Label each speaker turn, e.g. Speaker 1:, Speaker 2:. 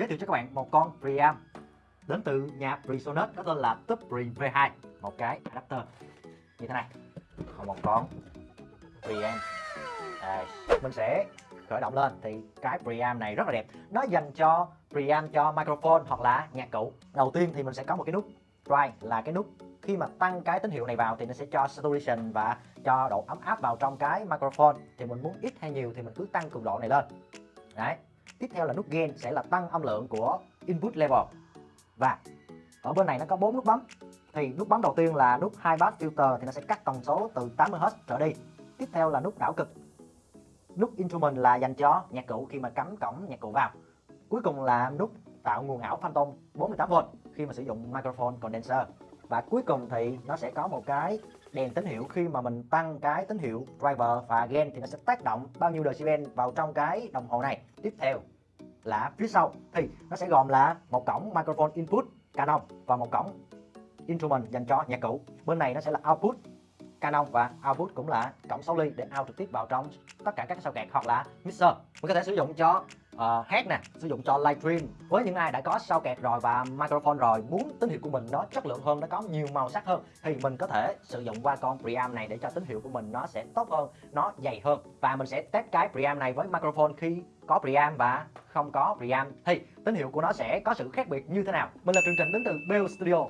Speaker 1: giới thiệu cho các bạn một con preamp đến từ nhà Presonus có tên là Tube Pre V2 một cái adapter. Như thế này còn một con preamp à, mình sẽ khởi động lên. Thì cái preamp này rất là đẹp. Nó dành cho preamp cho microphone hoặc là nhạc cụ. Đầu tiên thì mình sẽ có một cái nút dry là cái nút khi mà tăng cái tín hiệu này vào thì nó sẽ cho saturation và cho độ ấm áp vào trong cái microphone. Thì mình muốn ít hay nhiều thì mình cứ tăng cường độ này lên. Đấy tiếp theo là nút gain sẽ là tăng âm lượng của input level. Và ở bên này nó có bốn nút bấm. Thì nút bấm đầu tiên là nút high pass filter thì nó sẽ cắt tần số từ 80Hz trở đi. Tiếp theo là nút đảo cực. Nút instrument là dành cho nhạc cụ khi mà cắm cổng nhạc cụ vào. Cuối cùng là nút tạo nguồn ảo phantom 48V khi mà sử dụng microphone condenser và cuối cùng thì nó sẽ có một cái đèn tín hiệu khi mà mình tăng cái tín hiệu driver và gain thì nó sẽ tác động bao nhiêu decibel vào trong cái đồng hồ này. Tiếp theo là phía sau thì nó sẽ gồm là một cổng microphone input Canon và một cổng instrument dành cho nhạc cụ. Bên này nó sẽ là output Canon và output cũng là cổng 6 ly để out trực tiếp vào trong tất cả các sao kẹt hoặc là mixer. Mình có thể sử dụng cho ờ, uh, hát nè sử dụng cho livestream với những ai đã có sao kẹt rồi và microphone rồi muốn tín hiệu của mình nó chất lượng hơn nó có nhiều màu sắc hơn thì mình có thể sử dụng qua con preamp này để cho tín hiệu của mình nó sẽ tốt hơn nó dày hơn. Và mình sẽ test cái preamp này với microphone khi có preamp và không có preamp. Thì tín hiệu của nó sẽ có sự khác biệt như thế nào? Mình là chương Trình đến từ Bell Studio.